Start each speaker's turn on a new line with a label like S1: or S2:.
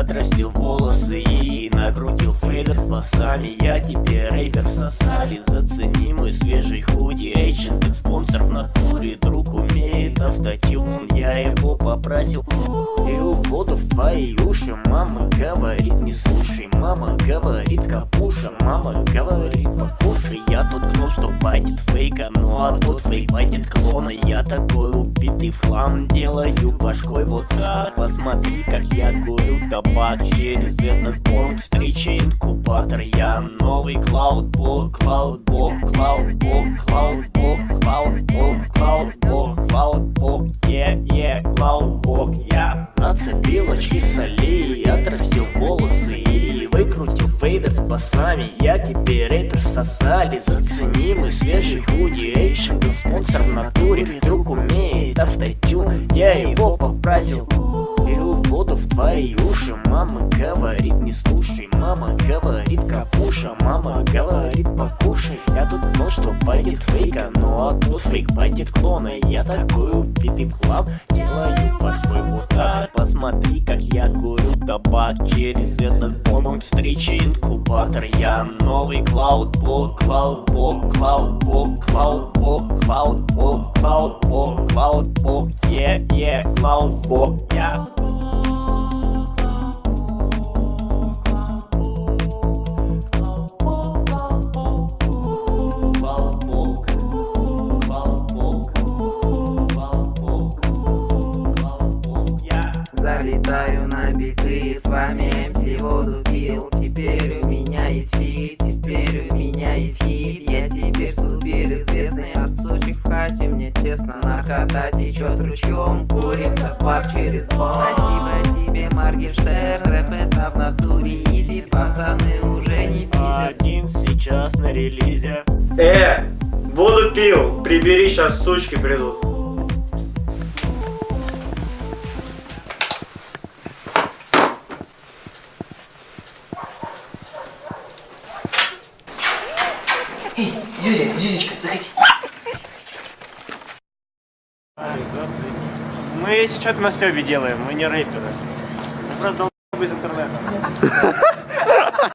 S1: отрастил волосы и накрутил фейдер с басами. Я теперь рейдер сосали, зацени мой свежий худи. Эйчен, спонсор в натуре, друг умеет автотюн. Я его попросил и воду в твои уши Мама говорит не слушай, мама говорит капуша Мама говорит покушай, я тут гнул, что байтит фейка Ну а тут фейк байтит клона. Я такой убитый в хлам делаю башкой вот так. Посмотри, как я курю табак через этот понт Встреча инкубатор, я. Новый клаудбок Клаудбок, клаудбок, клаудбок, клаудбок, клаудбок, клаудбок, е, е, клаудбок. Я нацепил очки солей, отрастил волосы и выкрутил фейдер с басами. Я теперь рэпер сосали, зацени мой свежий худи. Эйшн был спонсор в натуре, друг умеет автотюн. Я его попросил и воду в твои уши Мама говорит не слушай, мама говорит капуша Мама говорит покушай, я тут думал, что пойдет фейка Ну а тут фейк пойдет клона Я такой убитый хлам, делаю по-своему вот так Посмотри, как я курю табак через этот бомб Встреча инкубатор, я новый клаудбок Клаудбок, клаудбок, клаудбок, клаудбок, клаудбок, клаудбок yeah, клаудбок, я
S2: Залетаю на биты, с вами МС воду пил. Теперь у меня есть фит, теперь у меня есть хит. Я теперь супер известный от сучек в хате. Мне тесно, наркота течет ручьем Курим табак через бол Спасибо тебе, Маргенштерн Рэп это в натуре изи. Пацаны уже не пиздят.
S1: Один сейчас на релизе.
S3: Э, воду пил, прибери, сейчас сучки придут.
S2: Зюзя, Зюзечка, заходи.
S1: Мы сейчас на Стёбе делаем, мы не рэперы. Мы просто из интернета